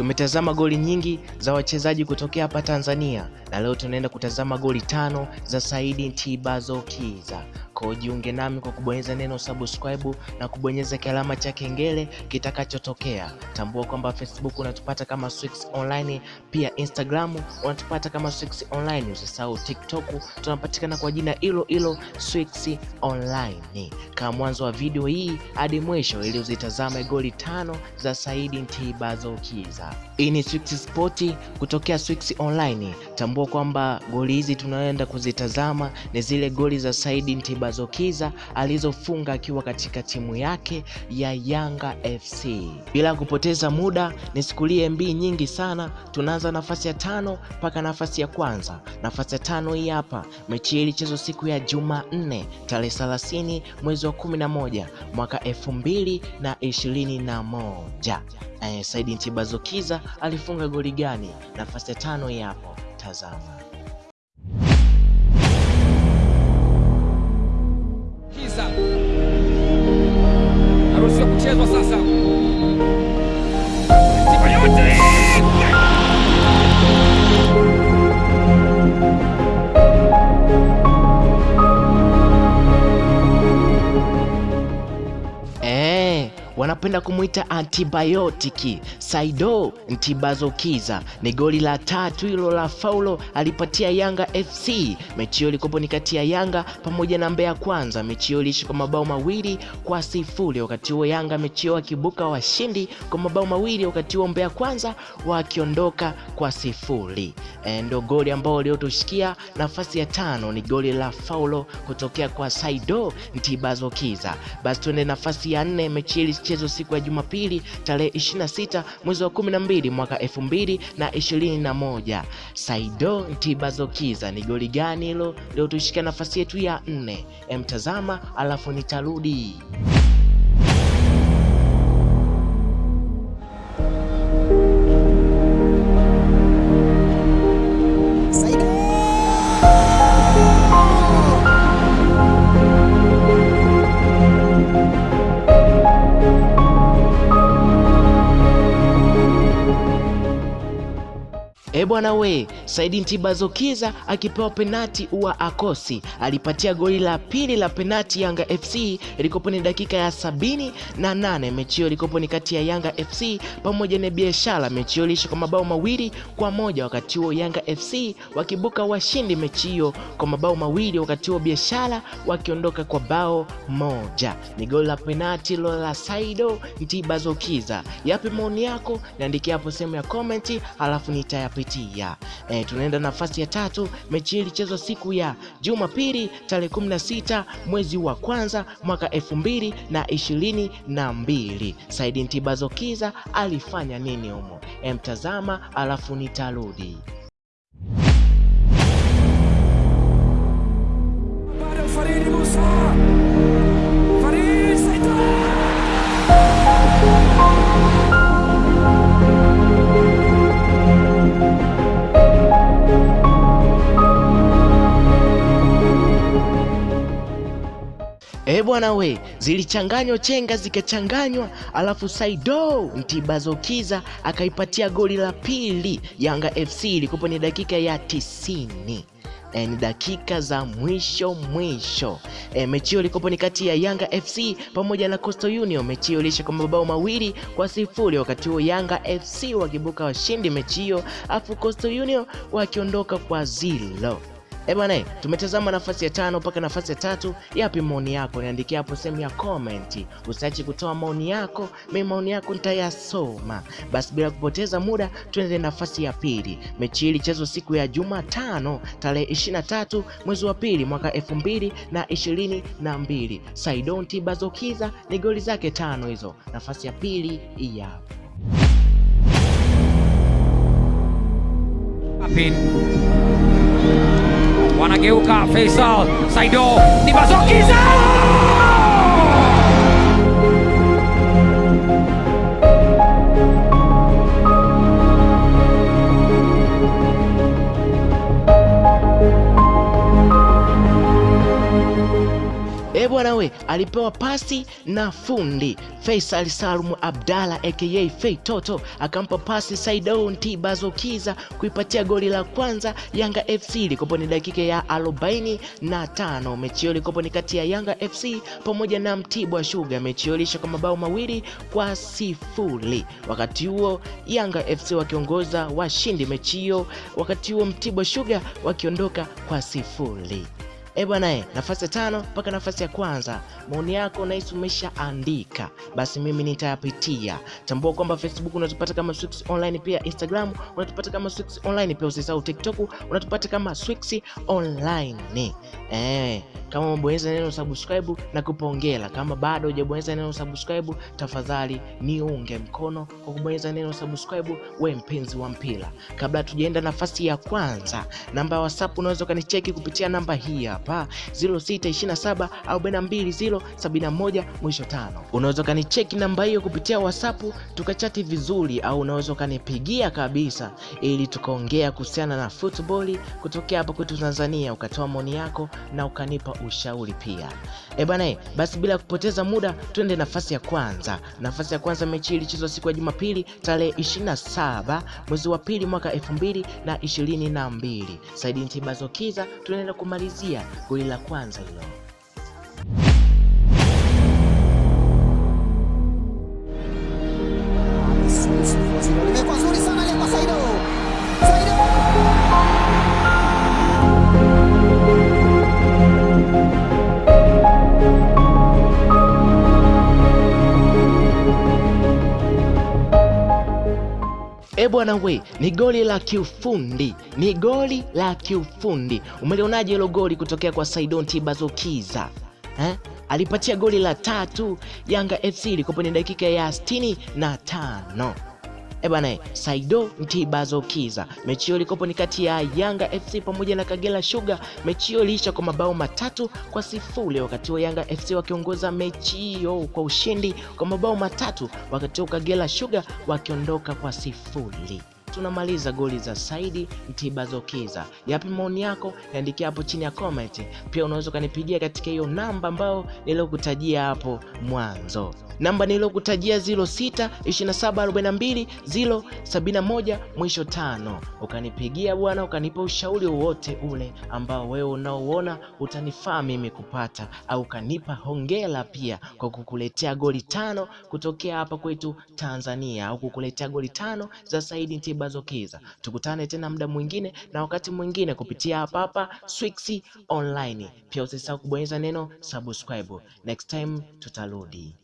tumetazama goli nyingi za wachezaji kutokea hapa Tanzania na leo tunaenda kutazama goli tano za Saidi Ntibazokiza. Kwa jiunge nami kwa kubonyeza neno subscribe na kubonyeza kialama cha kengele kitakachotokea. Tambua kwamba Facebook unatupata kama Swix Online, pia Instagram unatupata kama Swix Online. Usisahau TikTok tunapatikana kwa jina hilo hilo Swix Online. Kama mwanzo wa video hii hadi mwisho ili uzitazame goli tano za Saidi Ntibazokiza. Hii ni Swix Sport kutokea Swix Online. Tambua kwamba goli hizi tunaenda kuzitazama ni zile goli za Saidi Ntibazokiza alizofunga akiwa katika timu yake ya Yanga FC. Bila kupoteza muda, nisikulie MB nyingi sana, tunaanza nafasi ya tano mpaka nafasi ya kwanza. Nafasi ya tano hii hapa, mechi hii ilichezwa siku ya Jumanne tarehe 30 mwezi wa 11 mwaka elfu mbili na ishirini na moja. Eh, Saidi Ntibazokiza alifunga goli gani? Nafasi ya tano hii hapo, tazama. Kiza naruhusiwa kuchezwa sasa. Wanapenda kumwita antibiotiki Saido Ntibazokiza. Ni goli la tatu hilo la faulo alipatia Yanga FC. Mechi hiyo ilikuwa ni kati ya Yanga pamoja na Mbeya Kwanza. Mechi hiyo iliishi kwa mabao mawili kwa sifuri. Wakati huo Yanga mechi hiyo akibuka washindi kwa mabao mawili, wakati huo Mbeya Kwanza wakiondoka kwa sifuri. E, ndo goli ambao liotushikia nafasi ya tano ni goli la faulo kutokea kwa Saido Ntibazokiza. Basi tuende nafasi ya nne. Mechi hii ilichezwa siku ya Jumapili tarehe 26 mwezi wa 12 mwaka 2021. Saido Ntibazokiza ni goli gani hilo Leo tushika nafasi yetu ya nne? Emtazama alafu nitarudi. E bwana we, Saidi Ntibazokiza akipewa penati huwa akosi, alipatia goli la pili la penati Yanga FC, ilikopo ni dakika ya sabini na nane. Mechi hiyo ilikopo ni kati ya Yanga FC pamoja na Biashara. Mechi hiyo iliisha kwa mabao mawili kwa moja, wakati huo Yanga FC wakibuka washindi mechi hiyo kwa mabao mawili, wakati huo Biashara wakiondoka kwa bao moja. Ni goli la penati lo la Saido Ntibazokiza. Yapi maoni yako? Niandikia hapo sehemu ya komenti, halafu nitayapitia. E, tunaenda nafasi ya tatu. Mechi hii ilichezwa siku ya Jumapili tarehe 16 mwezi wa kwanza mwaka elfu mbili na na mbili. Saidi Ntibazokiza alifanya nini humo? E, mtazama alafu nitarudi. E bwana we, zilichanganywa chenga zikachanganywa, alafu Saido Ntibazokiza akaipatia goli la pili Yanga FC. Ilikuwa ni dakika ya tisini. E, ni dakika za mwisho mwisho. E, mechi hiyo ilikuwa ni kati ya Yanga FC pamoja na Coastal Union. Mechi hiyo iliisha kwa mabao mawili kwa sifuri, wakati huo Yanga FC wakibuka washindi mechi hiyo, afu Coastal Union wakiondoka kwa zilo. Eh bwana, tumetazama nafasi ya tano mpaka nafasi ya tatu. Yapi maoni yako? Niandikia hapo sehemu ya comment. Usiache kutoa maoni yako, mimi maoni yako nitayasoma. Basi bila kupoteza muda, tuende nafasi ya pili. Mechi hii ilichezwa siku ya Jumatano tarehe 23 mwezi wa pili mwaka elfu mbili na ishirini na mbili. Saidon Tibazokiza ni goli zake tano hizo. Nafasi ya pili. Apin wanageuka Faisal Saido Ntibazokiza bwana we, alipewa pasi na fundi Faisal Salum Abdalla aka Fei Toto, akampa pasi Saidon Tibazokiza kuipatia goli la kwanza Yanga FC. Ilikopo ni dakika ya arobaini na tano. Mechi hiyo ilikopo ni kati ya Yanga FC pamoja na Mtibwa Sugar. Mechi hiyo ilisha kwa mabao mawili kwa sifuri. Wakati huo Yanga FC wakiongoza washindi mechi hiyo, wakati huo Mtibwa Sugar wakiondoka kwa sifuri. E bwana e, nafasi ya tano mpaka nafasi ya kwanza, maoni yako nahisi umeshaandika, basi mimi nitayapitia. Tambua kwamba Facebook unatupata kama Swix Online, pia Instagram unatupata kama Swix Online, pia usisahau TikTok unatupata kama Swix Online. Eh, kama umebonyeza neno subscribe na kupongela. Kama bado hujabonyeza neno subscribe, tafadhali niunge mkono kwa kubonyeza neno subscribe, we mpenzi wa mpira. Kabla tujaenda nafasi ya kwanza, namba ya WhatsApp unaweza ukanicheki kupitia namba hii hapa 0627 42071 mwisho tano. Unaweza ukanicheki namba hiyo kupitia WhatsApp tukachati vizuri, au unaweza ukanipigia kabisa, ili tukaongea kuhusiana na football kutokea hapa kwetu Tanzania, ukatoa maoni yako na ukanipa ushauri pia. E bana, basi bila kupoteza muda twende nafasi ya kwanza. Nafasi ya kwanza, mechi ilichezwa siku ya Jumapili tarehe 27 mwezi wa pili mwaka 2022. Saidi Ntibazokiza tunaenda kumalizia goli la kwanza hilo. E bwana we, ni goli la kiufundi, ni goli la kiufundi. Umelionaje hilo goli kutokea kwa Saidon Tibazokiza eh? Alipatia goli la tatu Yanga FC ilikopo ni dakika ya sitini na tano. E Saido Saido Ntibazokiza. Mechi hiyo ilikopo ni kati ya Yanga FC pamoja na Kagera Sugar. Mechi hiyo iliisha kwa mabao matatu kwa sifuri, wakati huo Yanga FC wakiongoza mechi hiyo kwa ushindi kwa mabao matatu, wakati huo Kagera Sugar wakiondoka kwa sifuri. Tunamaliza goli za Saidi Ntibazokiza. Yapi maoni yako? Niandikia hapo chini ya comment. Pia unaweza ukanipigia katika hiyo namba ambayo niliokutajia hapo mwanzo. Namba niliokutajia 06 27 42 071 mwisho tano. Ukanipigia bwana, ukanipa ushauri wowote ule ambao wewe unaoona utanifaa mimi kupata, au ukanipa hongera pia kwa kukuletea goli tano kutokea hapa kwetu Tanzania, au kukuletea goli tano za Saidi Ntibazokiza. Tukutane tena muda mwingine na wakati mwingine kupitia hapa hapa Swix Online. Pia usisahau kubonyeza neno subscribe. Next time tutarudi.